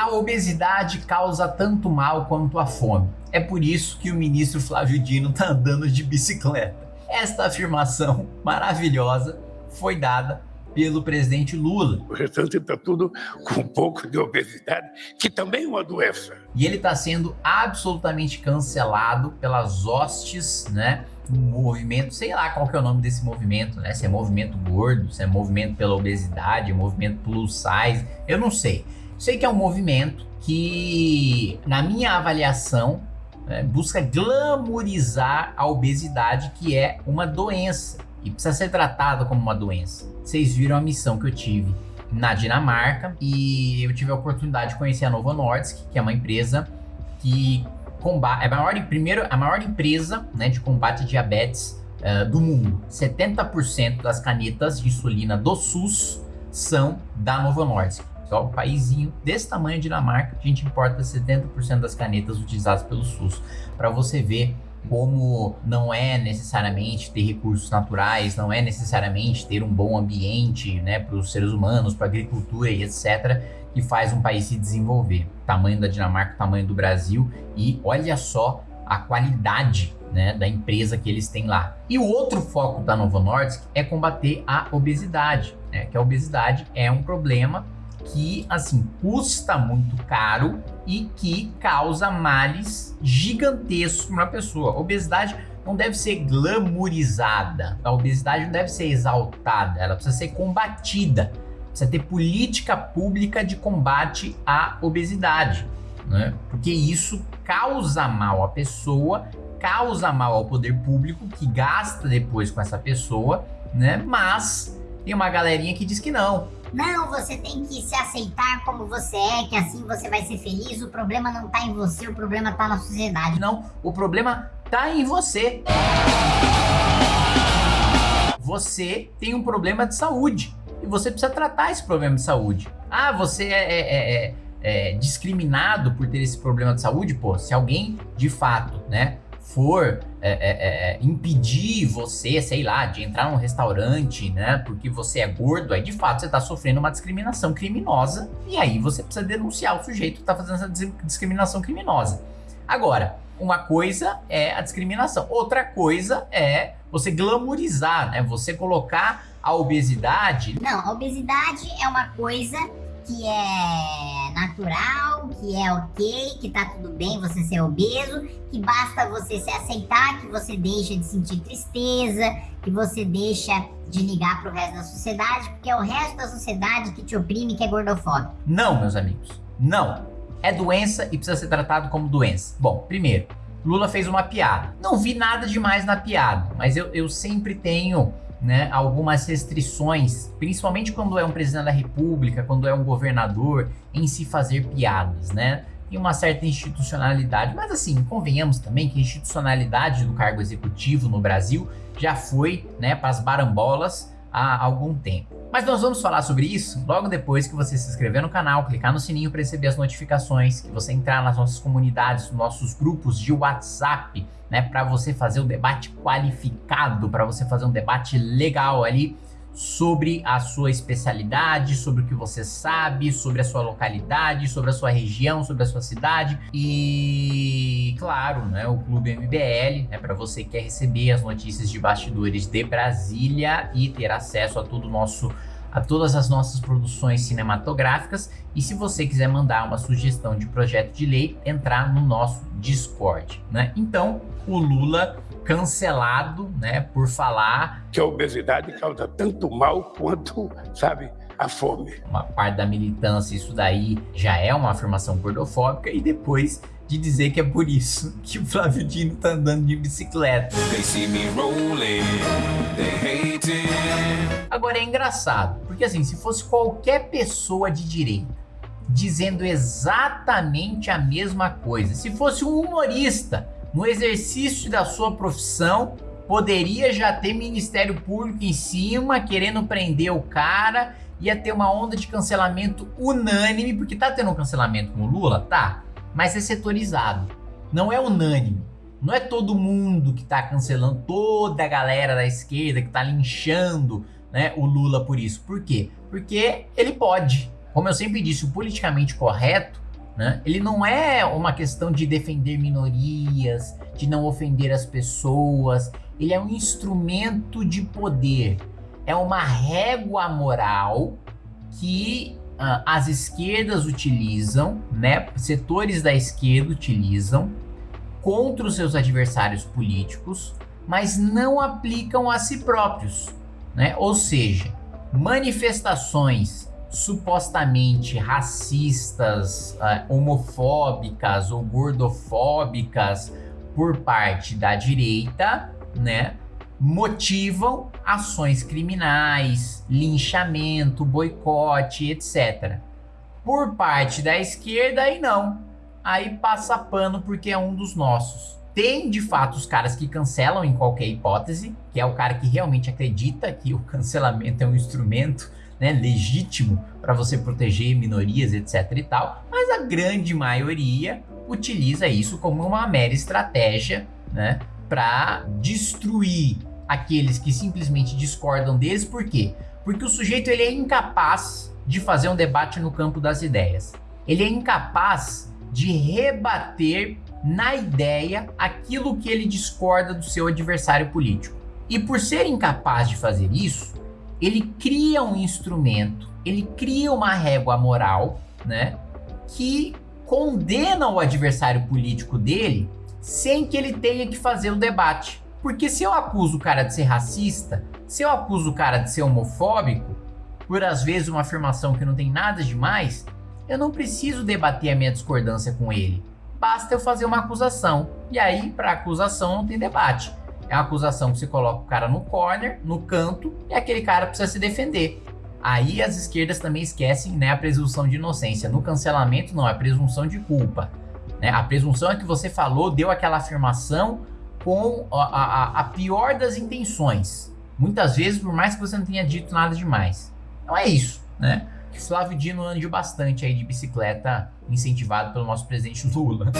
A obesidade causa tanto mal quanto a fome. É por isso que o ministro Flávio Dino está andando de bicicleta. Esta afirmação maravilhosa foi dada pelo presidente Lula. O restante está tudo com um pouco de obesidade, que também é uma doença. E ele está sendo absolutamente cancelado pelas hostes, né? movimento, sei lá qual que é o nome desse movimento, né? Se é movimento gordo, se é movimento pela obesidade, movimento plus size, eu não sei. Sei que é um movimento que, na minha avaliação, né, busca glamorizar a obesidade, que é uma doença e precisa ser tratada como uma doença. Vocês viram a missão que eu tive na Dinamarca e eu tive a oportunidade de conhecer a Novo Nordisk, que é uma empresa que combate, é a maior, primeiro, a maior empresa né, de combate a diabetes uh, do mundo. 70% das canetas de insulina do SUS são da Novo Nordisk. Só um paísinho desse tamanho, Dinamarca, a gente importa 70% das canetas utilizadas pelo SUS. Para você ver como não é necessariamente ter recursos naturais, não é necessariamente ter um bom ambiente né, para os seres humanos, para a agricultura e etc., que faz um país se desenvolver. tamanho da Dinamarca, tamanho do Brasil e olha só a qualidade né, da empresa que eles têm lá. E o outro foco da Novo Nordisk é combater a obesidade, né, que a obesidade é um problema que assim custa muito caro e que causa males gigantescos para uma pessoa. Obesidade não deve ser glamourizada, a obesidade não deve ser exaltada, ela precisa ser combatida. Precisa ter política pública de combate à obesidade, né? Porque isso causa mal à pessoa, causa mal ao poder público que gasta depois com essa pessoa, né? Mas tem uma galerinha que diz que não, não, você tem que se aceitar como você é, que assim você vai ser feliz. O problema não tá em você, o problema tá na sociedade. Não, o problema tá em você. Você tem um problema de saúde e você precisa tratar esse problema de saúde. Ah, você é, é, é, é discriminado por ter esse problema de saúde? Pô, se alguém de fato, né, for é, é, é, é, impedir você, sei lá, de entrar num restaurante, né, porque você é gordo, aí de fato você está sofrendo uma discriminação criminosa e aí você precisa denunciar o sujeito que está fazendo essa discriminação criminosa. Agora, uma coisa é a discriminação, outra coisa é você glamourizar, né, você colocar a obesidade. Não, a obesidade é uma coisa que é natural, que é ok, que tá tudo bem você ser obeso, que basta você se aceitar, que você deixa de sentir tristeza, que você deixa de ligar pro resto da sociedade, porque é o resto da sociedade que te oprime, que é gordofóbico. Não, meus amigos, não. É doença e precisa ser tratado como doença. Bom, primeiro, Lula fez uma piada. Não vi nada demais na piada, mas eu, eu sempre tenho né, algumas restrições, principalmente quando é um presidente da república, quando é um governador, em se fazer piadas, né? Tem uma certa institucionalidade, mas assim, convenhamos também que a institucionalidade do cargo executivo no Brasil já foi, né, para as barambolas há algum tempo. Mas nós vamos falar sobre isso logo depois que você se inscrever no canal, clicar no sininho para receber as notificações, que você entrar nas nossas comunidades, nos nossos grupos de WhatsApp, né, para você fazer um debate qualificado, para você fazer um debate legal ali sobre a sua especialidade, sobre o que você sabe, sobre a sua localidade, sobre a sua região, sobre a sua cidade. E, claro, né, o Clube MBL, né, para você que quer receber as notícias de bastidores de Brasília e ter acesso a todo o nosso a todas as nossas produções cinematográficas e se você quiser mandar uma sugestão de projeto de lei, entrar no nosso Discord, né? Então, o Lula cancelado, né, por falar que a obesidade causa tanto mal quanto, sabe, a fome. Uma parte da militância, isso daí já é uma afirmação gordofóbica e depois de dizer que é por isso que o Flávio Dino tá andando de bicicleta. Agora é engraçado, porque assim, se fosse qualquer pessoa de direita dizendo exatamente a mesma coisa, se fosse um humorista no exercício da sua profissão, poderia já ter Ministério Público em cima, querendo prender o cara, ia ter uma onda de cancelamento unânime, porque tá tendo um cancelamento com o Lula? Tá, mas é setorizado, não é unânime. Não é todo mundo que tá cancelando, toda a galera da esquerda que tá linchando né, o Lula por isso. Por quê? Porque ele pode. Como eu sempre disse, o politicamente correto Né? Ele não é uma questão de defender minorias, de não ofender as pessoas. Ele é um instrumento de poder. É uma régua moral que uh, as esquerdas utilizam, né? Setores da esquerda utilizam contra os seus adversários políticos, mas não aplicam a si próprios, né? Ou seja, manifestações supostamente racistas, uh, homofóbicas ou gordofóbicas por parte da direita, né? Motivam ações criminais, linchamento, boicote, etc. Por parte da esquerda, aí não. Aí passa pano porque é um dos nossos. Tem de fato os caras que cancelam em qualquer hipótese, que é o cara que realmente acredita que o cancelamento é um instrumento né, legítimo para você proteger minorias, etc e tal, mas a grande maioria utiliza isso como uma mera estratégia, né, para destruir aqueles que simplesmente discordam deles, por quê? Porque o sujeito ele é incapaz de fazer um debate no campo das ideias. Ele é incapaz de rebater na ideia aquilo que ele discorda do seu adversário político. E por ser incapaz de fazer isso, ele cria um instrumento, ele cria uma régua moral, né, que condena o adversário político dele sem que ele tenha que fazer o debate. Porque se eu acuso o cara de ser racista, se eu acuso o cara de ser homofóbico, por às vezes uma afirmação que não tem nada demais, eu não preciso debater a minha discordância com ele. Basta eu fazer uma acusação. E aí, para acusação, não tem debate. É uma acusação que você coloca o cara no corner, no canto, e aquele cara precisa se defender. Aí as esquerdas também esquecem né, a presunção de inocência. No cancelamento, não, é presunção de culpa. Né? A presunção é que você falou, deu aquela afirmação com a, a, a pior das intenções. Muitas vezes, por mais que você não tenha dito nada demais. Então é isso, né? Flávio Dino ande bastante aí de bicicleta, incentivado pelo nosso presidente Lula.